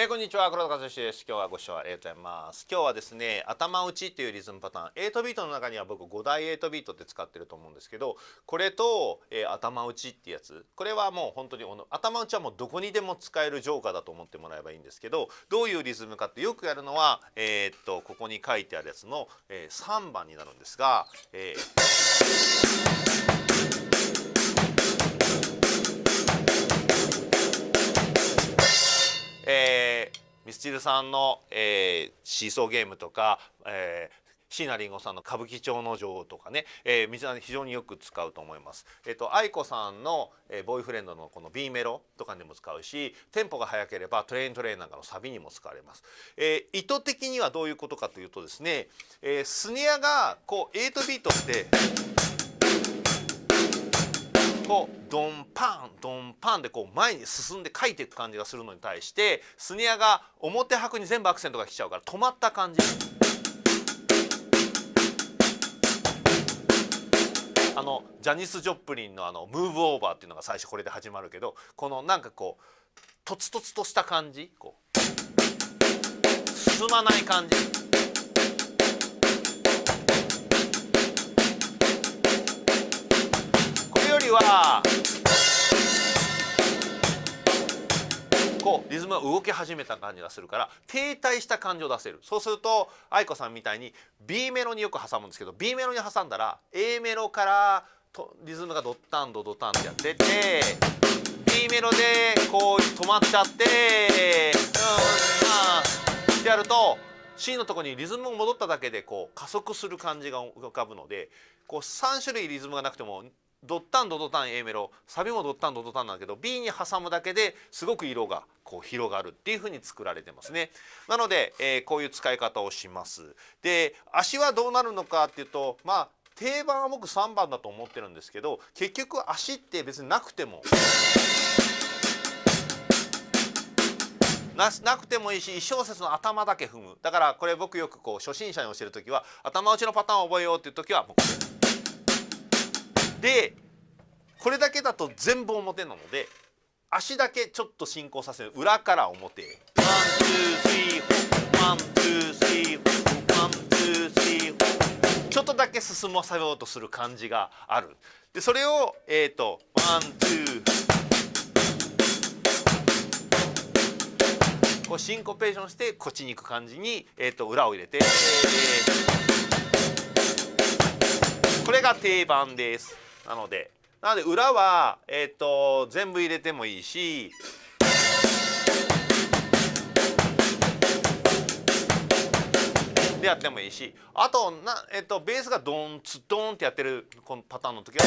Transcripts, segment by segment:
えー、こんにちは。黒田和義です。今日はご視聴ありがとうございます。今日はですね頭打ちっていうリズムパターン。8ビートの中には僕5大8ビートって使ってると思うんですけどこれと、えー、頭打ちってやつ。これはもう本当に頭打ちはもうどこにでも使えるジョーカーだと思ってもらえばいいんですけどどういうリズムかってよくやるのはえー、っとここに書いてあるやつの、え、3番になるんですが、えーミスチルさんの、えー、シーソーゲームとか、えー椎名林檎さんの歌舞伎町の女王とかね、えー、皆さん非常によく使うと思います。えっ、ー、と愛子さんの、えー、ボーイフレンドのこの B メロとかにも使うし、テンポが速ければ TRAIN-TRAIN なんかのサビにも使われます。えー、意図的にはどういうことかというとですね、えー、スネアがこう8ビートってこう。ドンパン。ドンパンでこう前に進んで書いていく感じがするのに対してスネアが表拍に全部アクセントが来ちゃうから止まった感じ。あのジャニス・ジョプリンのあの「ムーブオーバー」っていうのが最初これで始まるけどこのなんかこうとつとつとした感じこう進まない感じ。はこうリズムが動き始めた感じがするから停滞した感じを出せる。そうすると愛子さんみたいに B メロによく挟むんですけど B メロに挟んだら A メロからとリズムがドッタンドドタンってやってて B メロでこう止まっちゃってうんってやると C のとこにリズムが戻っただけでこう加速する感じが浮かぶのでこう3種類リズムがなくてもドッタンドドタン A メロサビもドッタンドドタンなんだけど B に挟むだけですごく色がこう広がるっていうふうに作られてますね。なので、えー、こういう使い方をします。で足はどうなるのかっていうとまあ定番は僕3番だと思ってるんですけど結局足って別になくても。ななくてもいいし1小節の頭だけ踏むだからこれ僕よくこう初心者に教える時は頭打ちのパターンを覚えようっていう時はもうこれ。でこれだけだと全部表なので足だけちょっと進行させる。裏から表。ちょっとだけ進ませようとする感じがある。でそれをえっ、ー、とワンツー。こうシンコペーションしてこっちに行く感じに、えーと、裏を入れて、これが定番です。なのでなので裏は、えーと、全部入れてもいいしでやってもいいしあとな、えーと、ベースがドンツドンってやってるこのパターンの時は。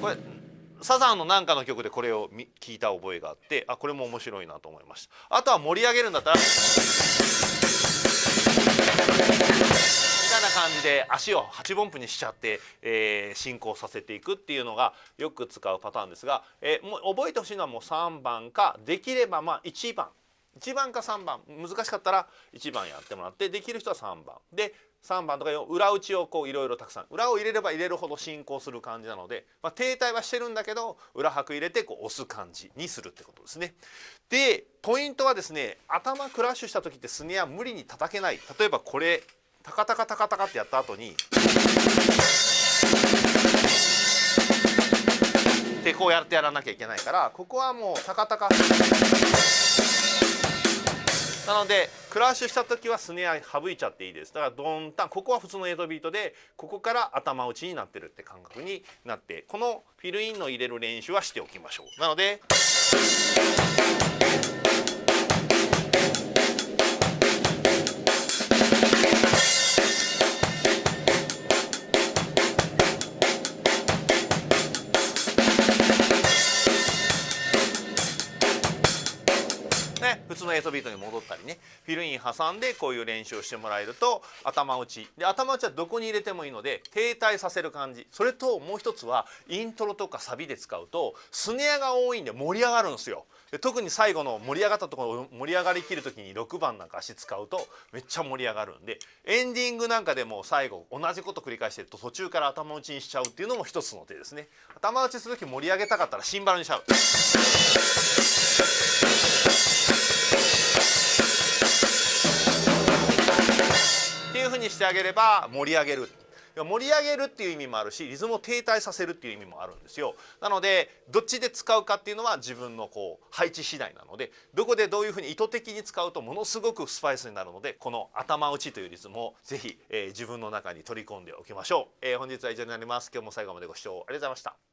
これサザンのなんかの曲でこれを聞いた覚えがあってあこれも面白いなと思いました。あとは盛り上げるんだったらみたいな感じで足を8分音符にしちゃって、えー、進行させていくっていうのがよく使うパターンですが、えー、もう覚えてほしいのはもう3番かできればまあ1番。1番か3番。難しかったら1番やってもらってできる人は3番。で3番とか裏打ちをこういろいろたくさん。裏を入れれば入れるほど進行する感じなので、まあ、停滞はしてるんだけど裏拍入れてこう押す感じにするってことですね。でポイントはですね頭クラッシュした時ってスネア無理に叩けない。例えばこれタカタカタカタカってやった後にでこうやってやらなきゃいけないからここはもうタカタカ。なのでクラッシュした時はスネア省いちゃっていいです。だからドンタンここは普通の8ビートでここから頭打ちになってるって感覚になってこのフィルインの入れる練習はしておきましょう。なのでの8ビートに戻ったりねフィルイン挟んでこういう練習をしてもらえると頭打ち。で頭打ちはどこに入れてもいいので停滞させる感じ。それともう一つはイントロとかサビで使うとスネアが多いんで盛り上がるんですよ。で特に最後の盛り上がったところ盛り上がりきる時に6番なんか足使うとめっちゃ盛り上がるんでエンディングなんかでも最後同じこと繰り返してると途中から頭打ちにしちゃうっていうのも一つの手ですね。頭打ちする時盛り上げたかったらシンバルにしちゃう。にしてあげれば盛り上げる。盛り上げるっていう意味もあるしリズムを停滞させるっていう意味もあるんですよ。なのでどっちで使うかっていうのは自分のこう配置次第なのでどこでどういうふうに意図的に使うとものすごくスパイスになるのでこの頭打ちというリズムをぜひ、えー、自分の中に取り込んでおきましょう、えー、本日は以上になります。今日も最後までご視聴ありがとうございました。